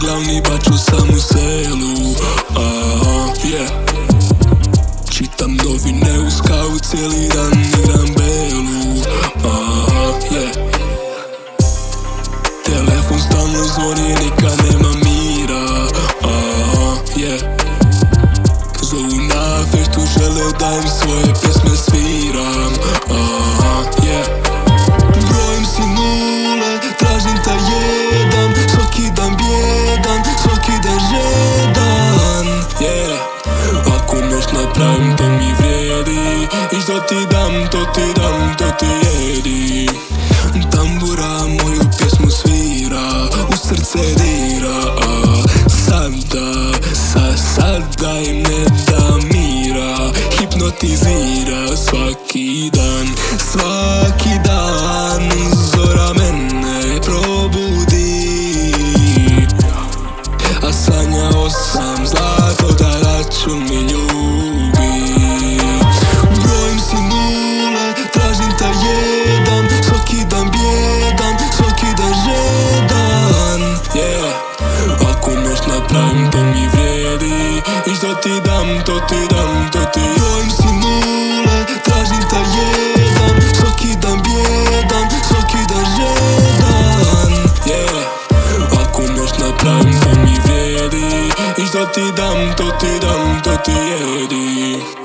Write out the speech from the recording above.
glavni baču sam u selu. Yeah. Čitam novine uz kavu cijeli dan igram belu. Aha, yeah. Telefon stalno zvoni, nikad nema mira. Aha, yeah. Zovu na feštu, žele da im svoje pjesme napravim to mi vrijedi. I što ti dam, to ti dam, to ti jedi. Tambura moju pjesmu svira U srce dira. A Sada, sa, sada im ne da mira. Hipnotizira svaki dan Svaki dan. Zora mene probudi. A sanjao sam zlato napravim to mi vrijedi I što ti dam, to ti dam, to ti jedi